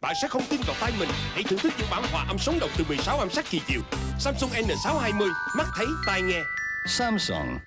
Bạn sẽ không tin vào tai mình. Hãy thưởng thức những bản hòa âm sống động từ 16 âm sắc kỳ diệu. Samsung N620 Mắt thấy, tai nghe. Samsung.